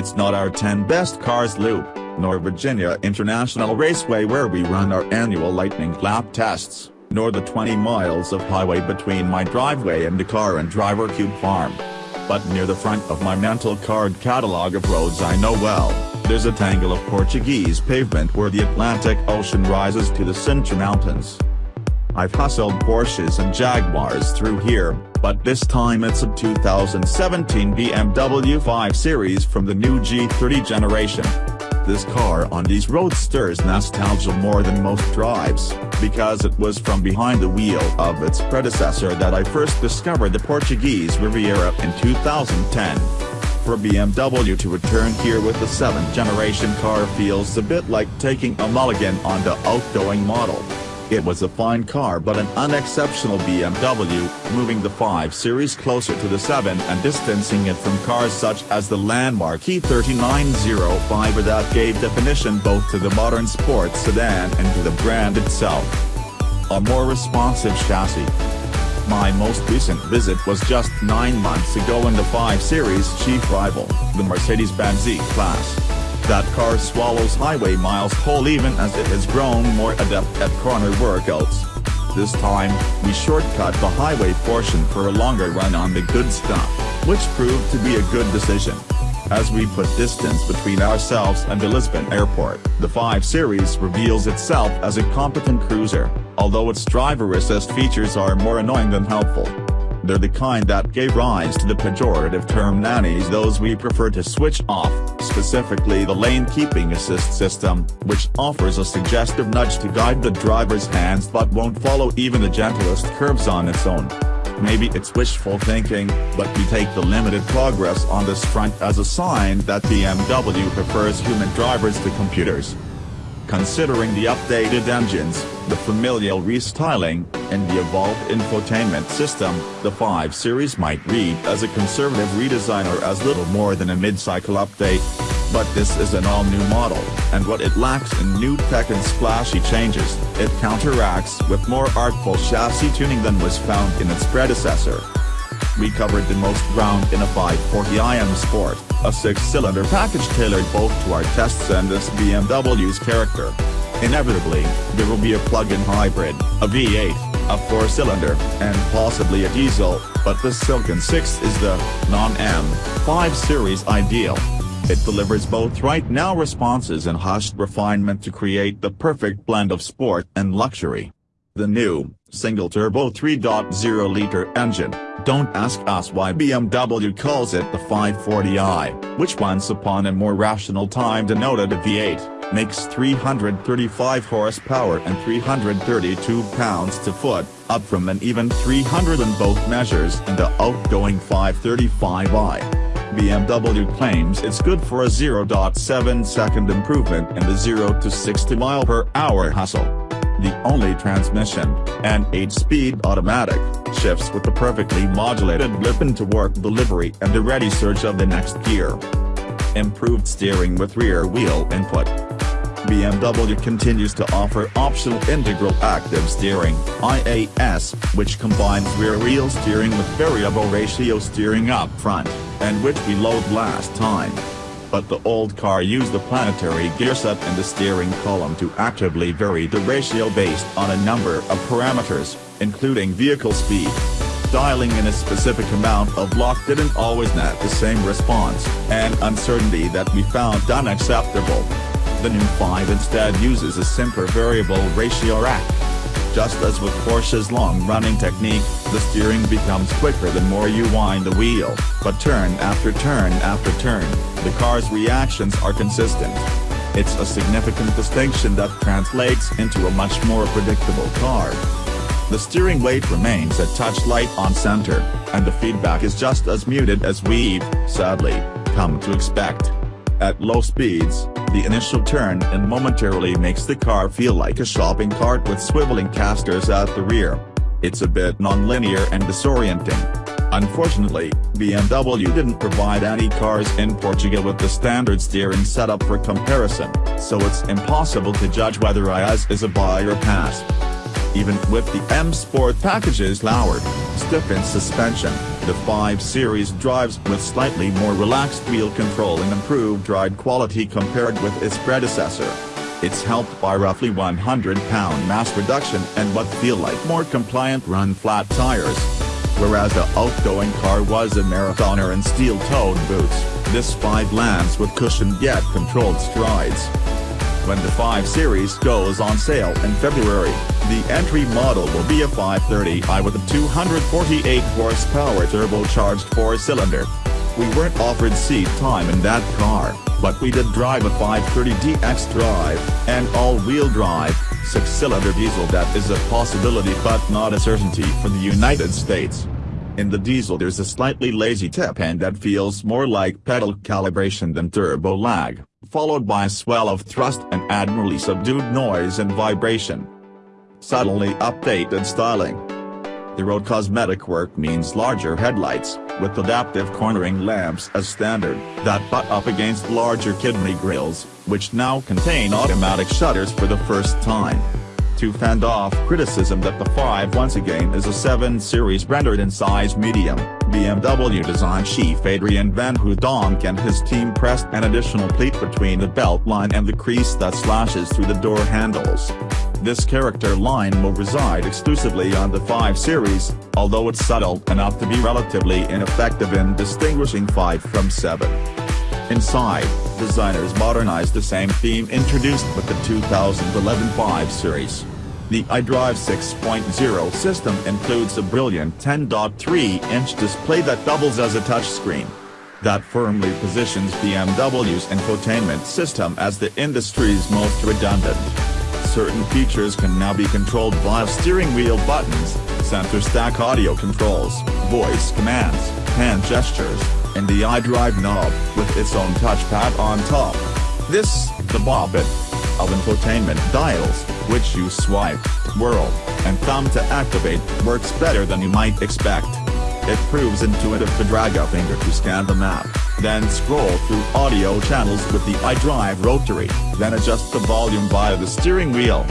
It's not our 10 best cars loop, nor Virginia International Raceway where we run our annual lightning lap tests, nor the 20 miles of highway between my driveway and the car and driver cube farm. But near the front of my mental card catalog of roads I know well, there's a tangle of Portuguese pavement where the Atlantic Ocean rises to the Sintra Mountains. I've hustled Porsches and Jaguars through here, but this time it's a 2017 BMW 5 Series from the new G30 generation. This car on these roadsters nostalgia more than most drives, because it was from behind the wheel of its predecessor that I first discovered the Portuguese Riviera in 2010. For BMW to return here with the 7th generation car feels a bit like taking a mulligan on the outgoing model. It was a fine car but an unexceptional BMW, moving the 5 Series closer to the 7 and distancing it from cars such as the landmark E39 5 that gave definition both to the modern sports sedan and to the brand itself. A more responsive chassis. My most recent visit was just 9 months ago in the 5 Series chief rival, the Mercedes-Benz E-Class. That car swallows highway miles whole even as it has grown more adept at corner workouts. This time, we shortcut the highway portion for a longer run on the good stuff, which proved to be a good decision. As we put distance between ourselves and the Lisbon airport, the 5 Series reveals itself as a competent cruiser, although its driver assist features are more annoying than helpful. They're the kind that gave rise to the pejorative term nannies those we prefer to switch off, specifically the lane keeping assist system, which offers a suggestive nudge to guide the driver's hands but won't follow even the gentlest curves on its own. Maybe it's wishful thinking, but we take the limited progress on this front as a sign that BMW prefers human drivers to computers. Considering the updated engines, the familial restyling, and the evolved infotainment system, the 5 Series might read as a conservative redesign or as little more than a mid-cycle update. But this is an all-new model, and what it lacks in new tech and splashy changes, it counteracts with more artful chassis tuning than was found in its predecessor. We covered the most ground in a 540i M Sport, a six-cylinder package tailored both to our tests and this BMW's character. Inevitably, there will be a plug-in hybrid, a V8, a four-cylinder, and possibly a diesel, but the Silken 6 is the non-M 5 Series ideal. It delivers both right-now responses and hushed refinement to create the perfect blend of sport and luxury. The new, single-turbo 3.0-liter engine, don't ask us why BMW calls it the 540i, which once upon a more rational time denoted a V8, makes 335 horsepower and 332 pounds-to-foot, up from an even 300 in both measures in the outgoing 535i. BMW claims it's good for a 0.7 second improvement in the 0 to 60 mile per hour hustle the only transmission, an 8-speed automatic, shifts with the perfectly modulated blip into work delivery and the ready surge of the next gear. Improved steering with rear wheel input. BMW continues to offer optional integral active steering IAS, which combines rear wheel steering with variable ratio steering up front, and which we load last time but the old car used the planetary gearset and the steering column to actively vary the ratio based on a number of parameters, including vehicle speed. Dialing in a specific amount of lock didn't always net the same response, and uncertainty that we found unacceptable. The new 5 instead uses a simpler variable ratio rack. Just as with Porsche's long-running technique, the steering becomes quicker the more you wind the wheel, but turn after turn after turn, the car's reactions are consistent. It's a significant distinction that translates into a much more predictable car. The steering weight remains a touch light on center, and the feedback is just as muted as we've, sadly, come to expect. At low speeds, the initial turn and momentarily makes the car feel like a shopping cart with swiveling casters at the rear. It's a bit non-linear and disorienting. Unfortunately, BMW didn't provide any cars in Portugal with the standard steering setup for comparison, so it's impossible to judge whether IAS is a buy or pass. Even with the M Sport package's lowered, stiffened suspension, The 5 Series drives with slightly more relaxed wheel control and improved ride quality compared with its predecessor. It's helped by roughly 100-pound mass reduction and what feel like more compliant run-flat tires. Whereas the outgoing car was a marathoner in steel-toed boots, this 5 lands with cushioned yet controlled strides. When the 5 Series goes on sale in February, the entry model will be a 530i with a 248 horsepower turbocharged four-cylinder. We weren't offered seat time in that car, but we did drive a 530d xDrive, an all-wheel drive, six-cylinder diesel that is a possibility but not a certainty for the United States. In the diesel there's a slightly lazy tip and that feels more like pedal calibration than turbo lag, followed by a swell of thrust and admirably subdued noise and vibration. Subtly updated styling. The road cosmetic work means larger headlights, with adaptive cornering lamps as standard, that butt up against larger kidney grills, which now contain automatic shutters for the first time. To fend off criticism that the 5 once again is a 7 Series rendered in size medium, BMW design chief Adrian Van Hooydonk and his team pressed an additional pleat between the belt line and the crease that slashes through the door handles. This character line will reside exclusively on the 5 Series, although it's subtle enough to be relatively ineffective in distinguishing 5 from 7. Inside, designers modernized the same theme introduced with the 2011 5 Series. The iDrive 6.0 system includes a brilliant 10.3-inch display that doubles as a touchscreen. That firmly positions BMW's infotainment system as the industry's most redundant certain features can now be controlled via steering wheel buttons, center stack audio controls, voice commands, hand gestures, and the iDrive knob, with its own touchpad on top. This, the bobbit, of infotainment dials, which you swipe, whirl, and thumb to activate, works better than you might expect. It proves intuitive to drag a finger to scan the map, then scroll through audio channels with the iDrive rotary, then adjust the volume via the steering wheel.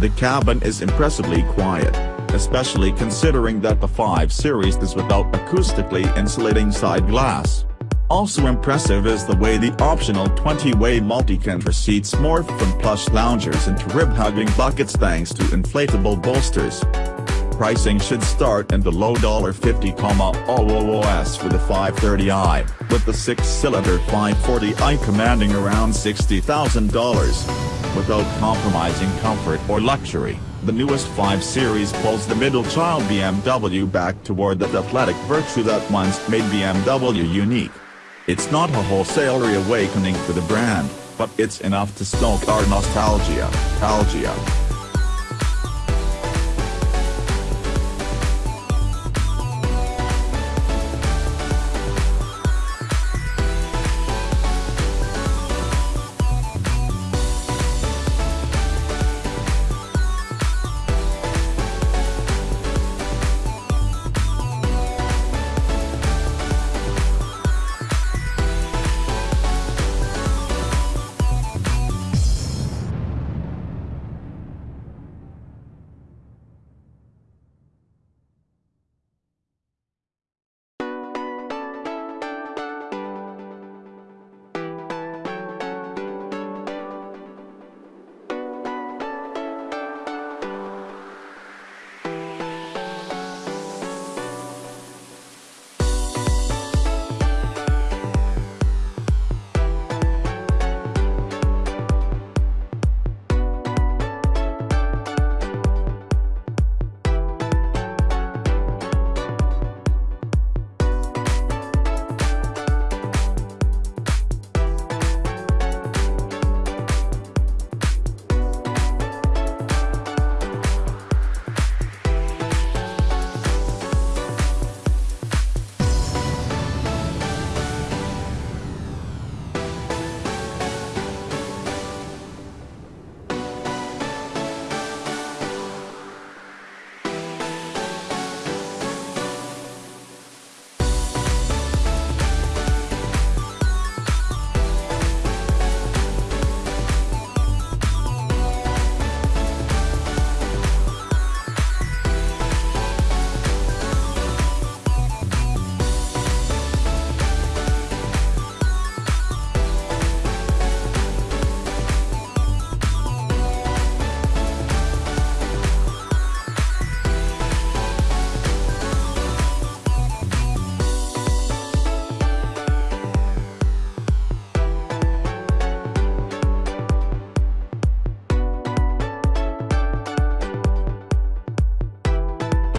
The cabin is impressively quiet, especially considering that the 5 Series is without acoustically insulating side glass. Also impressive is the way the optional 20-way multi-control seats morph from plush loungers into rib-hugging buckets thanks to inflatable bolsters pricing should start in the low $50, OOS for the 530i, with the six-cylinder 540i commanding around $60,000. Without compromising comfort or luxury, the newest 5 Series pulls the middle child BMW back toward that athletic virtue that once made BMW unique. It's not a wholesale reawakening for the brand, but it's enough to stoke our nostalgia. Algia.